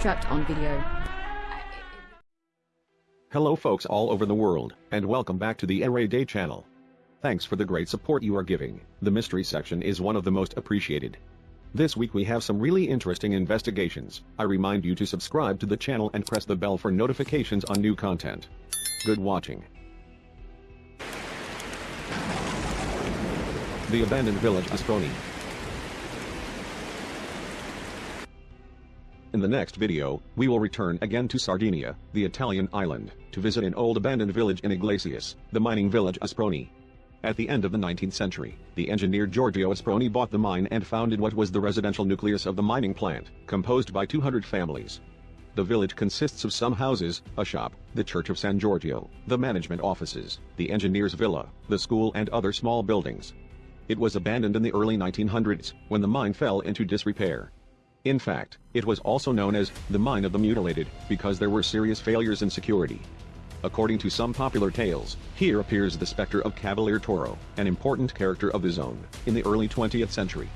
trapped on video. Hello folks all over the world, and welcome back to the Array Day channel. Thanks for the great support you are giving, the mystery section is one of the most appreciated. This week we have some really interesting investigations, I remind you to subscribe to the channel and press the bell for notifications on new content. Good watching. The abandoned village Asproni. In the next video, we will return again to Sardinia, the Italian island, to visit an old abandoned village in Iglesias, the mining village Asproni. At the end of the 19th century, the engineer Giorgio Asproni bought the mine and founded what was the residential nucleus of the mining plant, composed by 200 families. The village consists of some houses, a shop, the Church of San Giorgio, the management offices, the engineer's villa, the school and other small buildings. It was abandoned in the early 1900s, when the mine fell into disrepair. In fact, it was also known as the Mine of the Mutilated, because there were serious failures in security. According to some popular tales, here appears the specter of Cavalier Toro, an important character of the zone, in the early 20th century.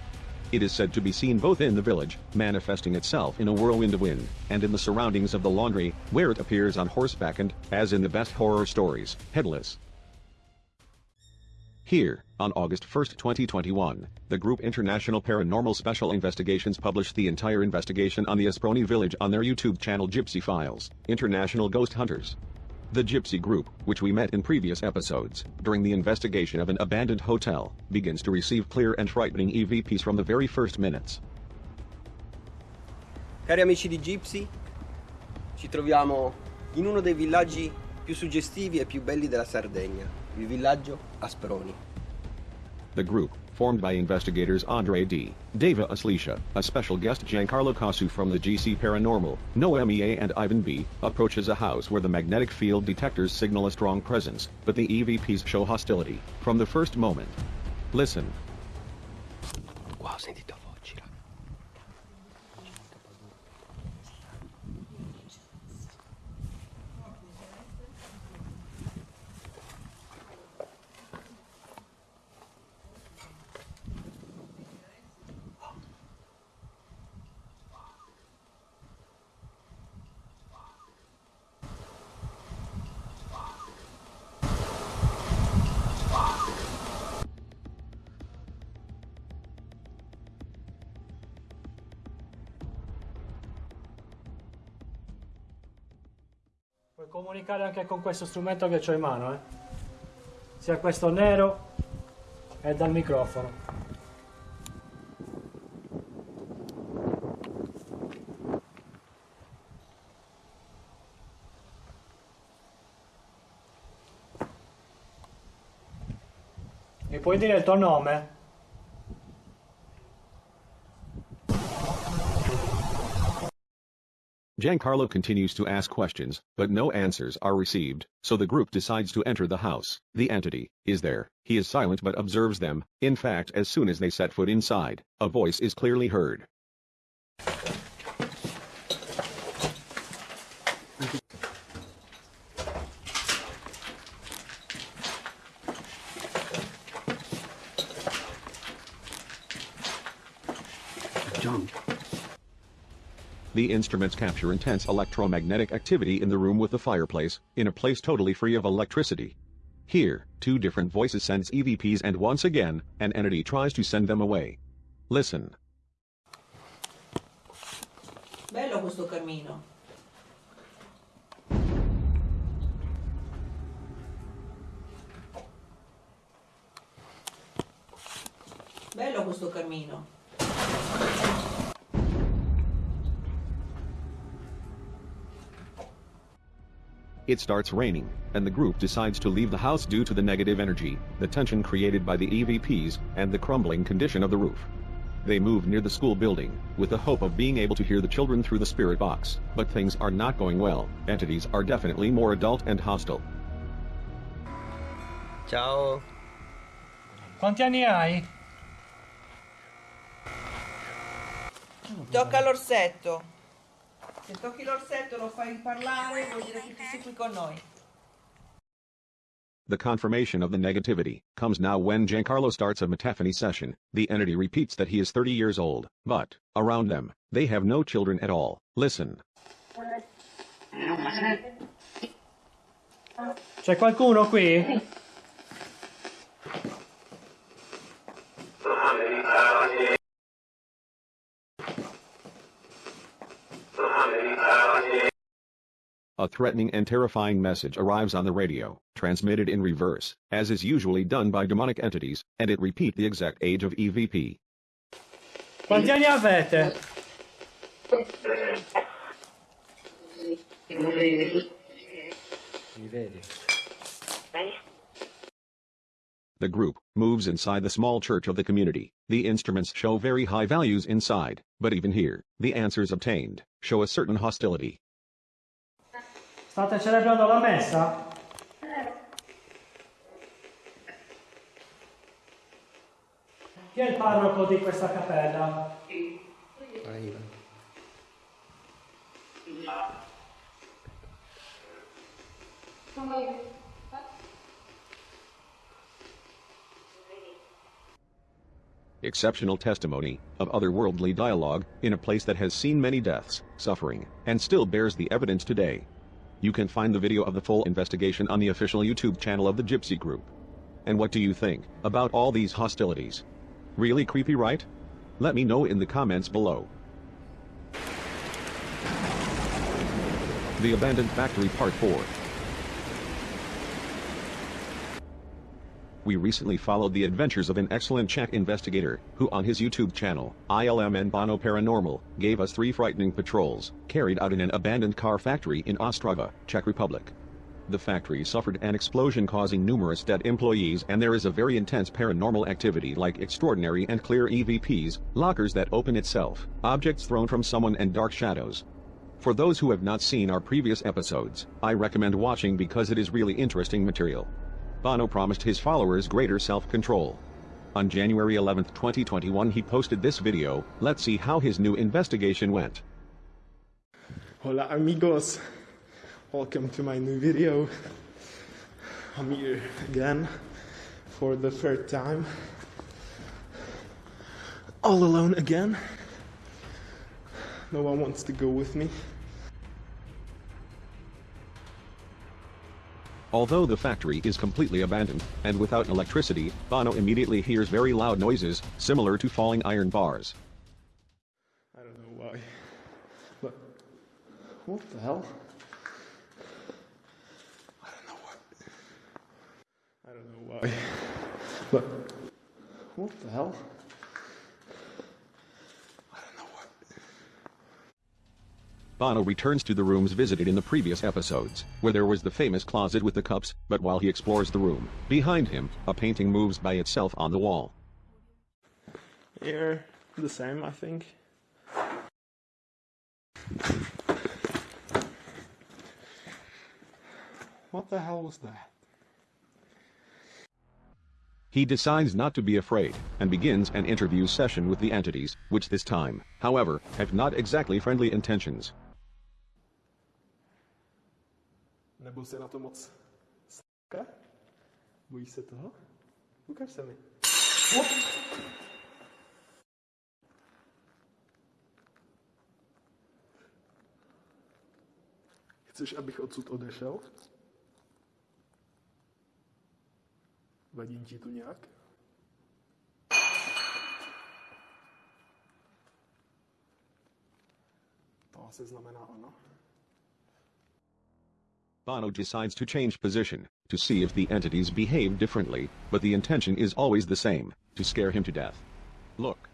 It is said to be seen both in the village, manifesting itself in a whirlwind of wind, and in the surroundings of the laundry, where it appears on horseback and, as in the best horror stories, headless. Here, on August 1, 2021, the group International Paranormal Special Investigations published the entire investigation on the Asproni village on their YouTube channel Gypsy Files, International Ghost Hunters. The Gypsy group, which we met in previous episodes, during the investigation of an abandoned hotel, begins to receive clear and frightening EVPs from the very first minutes. Cari amici di Gypsy, ci troviamo in uno dei villaggi più suggestivi e più belli della Sardegna, il villaggio Asproni. The group, formed by investigators Andre D. Deva Aslisha, a special guest Giancarlo Casu from the GC Paranormal, Noemia and Ivan B., approaches a house where the magnetic field detectors signal a strong presence, but the EVPs show hostility, from the first moment. Listen. Qua ho sentito comunicare anche con questo strumento che ho in mano, eh? Sia questo nero e dal microfono. Mi puoi dire il tuo nome? Giancarlo continues to ask questions, but no answers are received, so the group decides to enter the house. The entity is there. He is silent but observes them. In fact, as soon as they set foot inside, a voice is clearly heard. John. The instruments capture intense electromagnetic activity in the room with the fireplace, in a place totally free of electricity. Here, two different voices sense EVPs and once again, an entity tries to send them away. Listen. Bello questo cammino. Bello questo cammino. It starts raining, and the group decides to leave the house due to the negative energy, the tension created by the EVPs, and the crumbling condition of the roof. They move near the school building, with the hope of being able to hear the children through the spirit box, but things are not going well, entities are definitely more adult and hostile. Ciao. Quanti anni hai? Tocca l'orsetto. Se tocchi l'orsetto lo fai parlare vuol dire che tu sei qui con noi. The confirmation of the negativity comes now when Giancarlo starts a metaphony session. The entity repeats that he is 30 years old, but, around them, they have no children at all. Listen. C'è qualcuno qui? A threatening and terrifying message arrives on the radio, transmitted in reverse, as is usually done by demonic entities, and it repeat the exact age of EVP. Quanti anni avete? Mi vedi? The group moves inside the small church of the community. The instruments show very high values inside, but even here, the answers obtained show a certain hostility. State celebrando la messa? Chi è il parroco di questa cappella? Exceptional testimony of otherworldly dialogue in a place that has seen many deaths, suffering, and still bears the evidence today. You can find the video of the full investigation on the official YouTube channel of the Gypsy Group. And what do you think about all these hostilities? Really creepy, right? Let me know in the comments below. The Abandoned Factory Part 4 We recently followed the adventures of an excellent Czech investigator, who on his YouTube channel, ILMN Bono Paranormal, gave us three frightening patrols, carried out in an abandoned car factory in Ostrava, Czech Republic. The factory suffered an explosion causing numerous dead employees and there is a very intense paranormal activity like extraordinary and clear EVPs, lockers that open itself, objects thrown from someone and dark shadows. For those who have not seen our previous episodes, I recommend watching because it is really interesting material. Bono promised his followers greater self-control. On January 11, 2021 he posted this video, let's see how his new investigation went. Hola amigos, welcome to my new video. I'm here again for the third time. All alone again. No one wants to go with me. Although the factory is completely abandoned, and without electricity, Bono immediately hears very loud noises, similar to falling iron bars. I don't know why. But what the hell? I don't know what. I don't know why. But what the hell? I don't know what. Bono returns to the rooms visited in the previous episodes, where there was the famous closet with the cups, but while he explores the room, behind him, a painting moves by itself on the wall. Here, the same, I think. What the hell was that? He decides not to be afraid, and begins an interview session with the entities, which this time, however, have not exactly friendly intentions. Nebyl jsi na to moc s***a? Bojíš se toho? Ukaž se mi. Chceš, abych odsud odešel? Vadí ti tu nějak? To asi znamená ano. Bono decides to change position, to see if the entities behave differently, but the intention is always the same, to scare him to death. Look.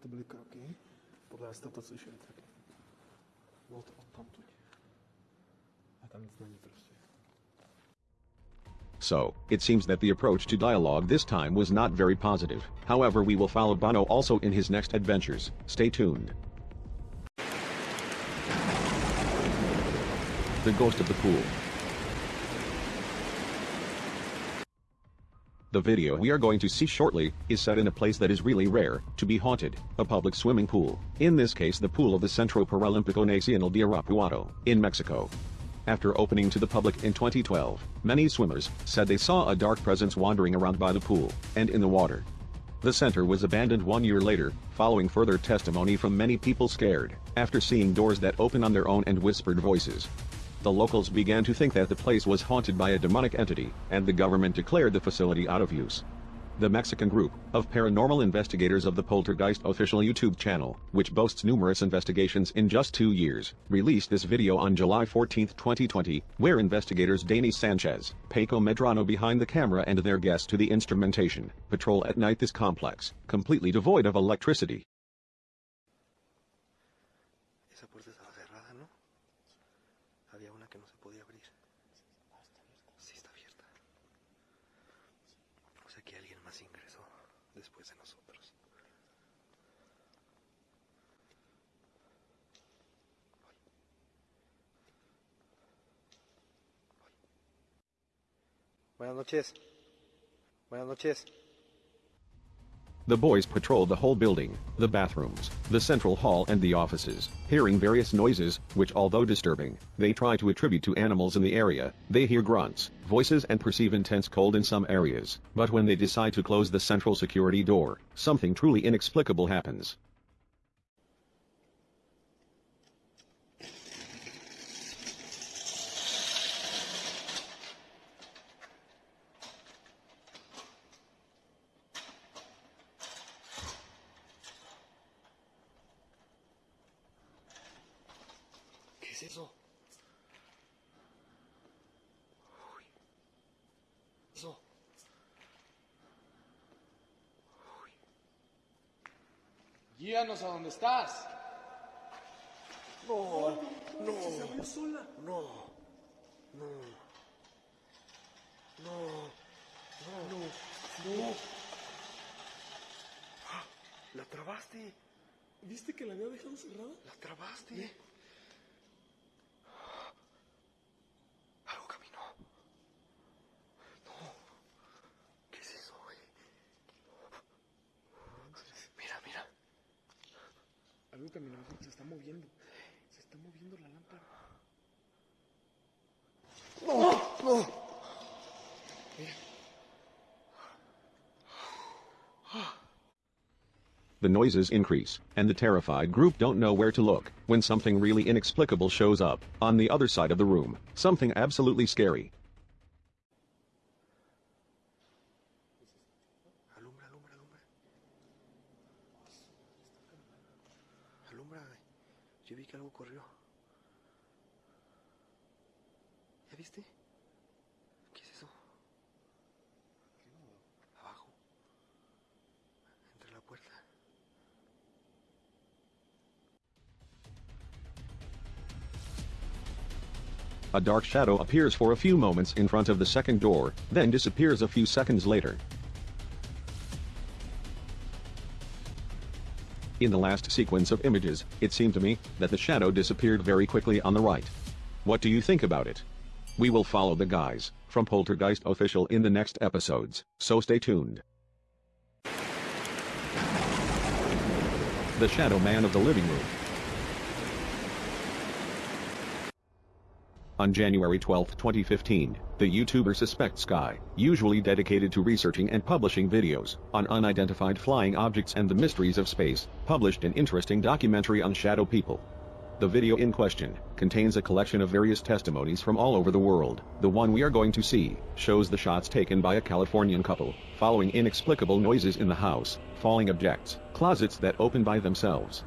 To byly kroky. Podle jste to slyšeli taky. Bylo to odtamtud. So, it seems that the approach to dialogue this time was not very positive. However, we will follow Bono also in his next adventures. Stay tuned. The Ghost of the Pool. The video we are going to see shortly is set in a place that is really rare to be haunted, a public swimming pool. In this case the pool of the Centro Paralímpico Nacional de Irapuato, in Mexico. After opening to the public in 2012, many swimmers said they saw a dark presence wandering around by the pool and in the water. The center was abandoned one year later, following further testimony from many people scared, after seeing doors that open on their own and whispered voices. The locals began to think that the place was haunted by a demonic entity, and the government declared the facility out of use. The Mexican group of paranormal investigators of the Poltergeist official YouTube channel, which boasts numerous investigations in just two years, released this video on July 14, 2020, where investigators Dani Sanchez, Paco Medrano behind the camera and their guests to the instrumentation, patrol at night this complex, completely devoid of electricity. Buenas noches. Buenas noches. The boys patrolled the whole building, the bathrooms, the central hall and the offices, hearing various noises, which although disturbing, they try to attribute to animals in the area. They hear grunts, voices and perceive intense cold in some areas. But when they decide to close the central security door, something truly inexplicable happens. Guíanos a donde estás. No, no. Se abrió sola. No, no. No, no, no, no. Ah, ¿La trabaste? ¿Viste que la había dejado cerrada? ¿La trabaste? Algo Algo caminó, se está moviendo. Se está moviendo la lámpara. The noises increase, and the terrified group don't know where to look, when something really inexplicable shows up, on the other side of the room, something absolutely scary. Corrió. ¿Ya viste? ¿Qué es eso? Abajo. Entre la puerta. A dark shadow appears for a few moments in front of the second door, then disappears a few seconds later. In the last sequence of images, it seemed to me that the shadow disappeared very quickly on the right. What do you think about it? We will follow the guys from Poltergeist Official in the next episodes, so stay tuned. The Shadow Man of the Living Room. On January 12, 2015, the YouTuber Suspect Sky, usually dedicated to researching and publishing videos on unidentified flying objects and the mysteries of space, published an interesting documentary on shadow people. The video in question contains a collection of various testimonies from all over the world. The one we are going to see shows the shots taken by a Californian couple, following inexplicable noises in the house, falling objects, closets that open by themselves.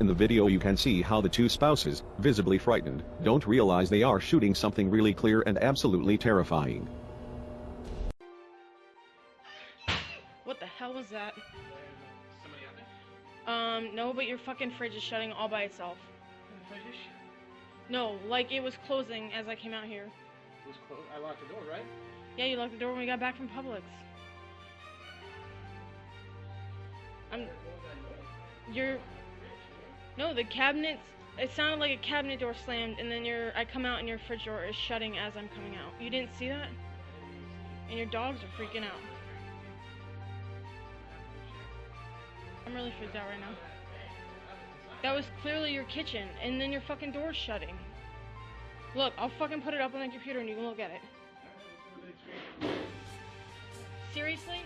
In the video you can see how the two spouses, visibly frightened, don't realize they are shooting something really clear and absolutely terrifying. What the hell was that? Um, no, but your fucking fridge is shutting all by itself. No, like it was closing as I came out here. It was closed. I locked the door, right? Yeah, you locked the door when we got back from Publix. I'm. You're. No, the cabinets. It sounded like a cabinet door slammed, and then your I come out and your fridge door is shutting as I'm coming out. You didn't see that? And your dogs are freaking out. I'm really freaked out right now. That was clearly your kitchen, and then your fucking door's shutting. Look, I'll fucking put it up on the computer and you can look at it. Seriously?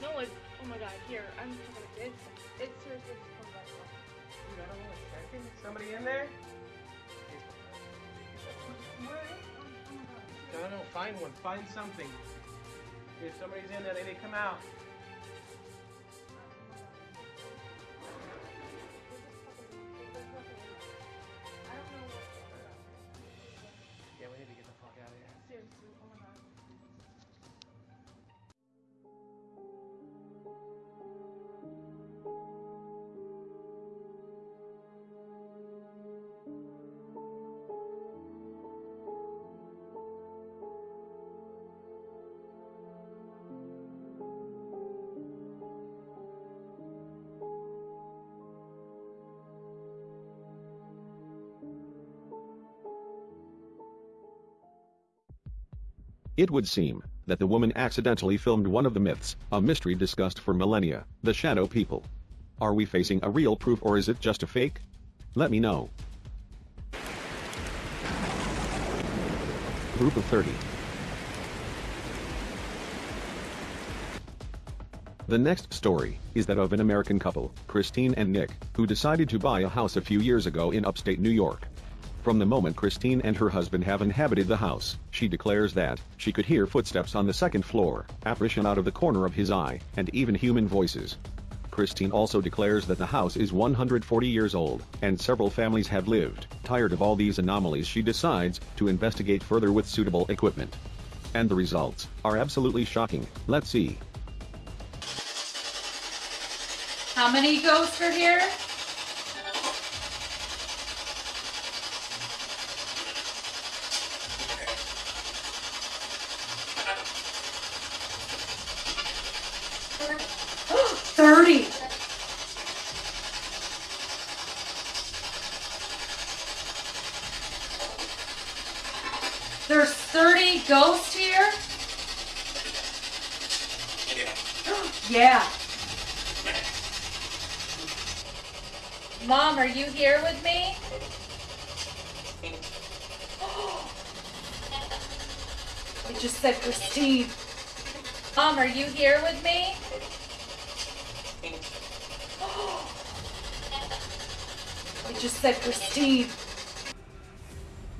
No, it's. Oh my god, here, I'm fucking. It's. It's seriously. It's from that one. Somebody in there? Oh, oh no, no, find one. Find something. If somebody's in there, they need to come out. It would seem that the woman accidentally filmed one of the myths, a mystery discussed for millennia, the shadow people. Are we facing a real proof or is it just a fake? Let me know. Group of 30. The next story is that of an American couple, Christine and Nick, who decided to buy a house a few years ago in upstate New York. From the moment Christine and her husband have inhabited the house, she declares that she could hear footsteps on the second floor, apparition out of the corner of his eye, and even human voices. Christine also declares that the house is 140 years old, and several families have lived. Tired of all these anomalies she decides to investigate further with suitable equipment. And the results are absolutely shocking. Let's see. How many ghosts are here? Thirty. There's thirty ghosts here? Yeah. Mom, are you here with me? I just said Christine. Mom, are you here with me? I just said Christine.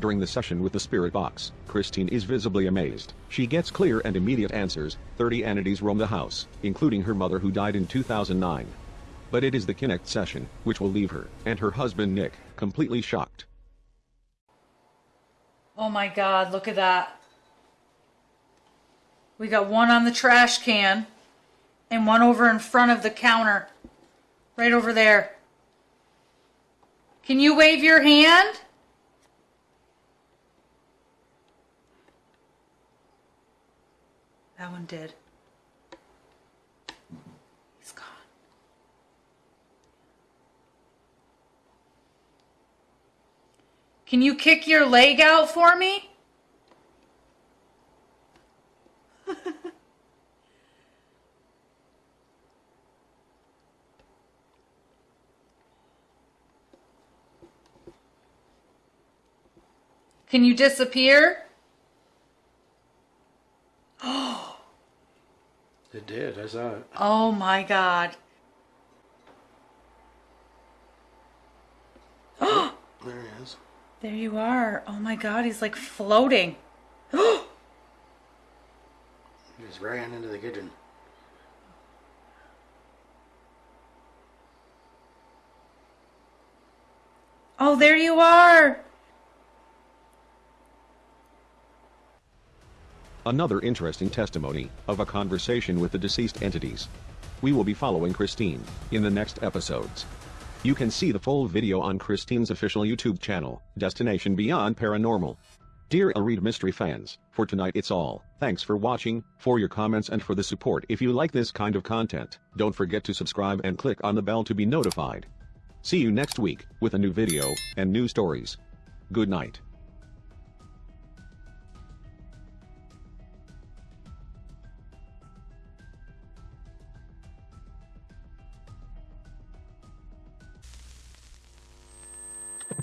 During the session with the spirit box, Christine is visibly amazed. She gets clear and immediate answers. 30 entities roam the house, including her mother who died in 2009. But it is the Kinect session, which will leave her, and her husband Nick, completely shocked. Oh my god, look at that. We got one on the trash can and one over in front of the counter. Right over there. Can you wave your hand? That one did. He's gone. Can you kick your leg out for me? Can you disappear? Oh. It did. I saw it. Oh my god. There he is. There you are. Oh my god, he's like floating. He just ran into the kitchen. Oh, there you are. Another interesting testimony of a conversation with the deceased entities. We will be following Christine in the next episodes. You can see the full video on Christine's official YouTube channel, Destination Beyond Paranormal. Dear Elread Mystery fans, for tonight it's all. Thanks for watching, for your comments and for the support. If you like this kind of content, don't forget to subscribe and click on the bell to be notified. See you next week with a new video and new stories. Good night.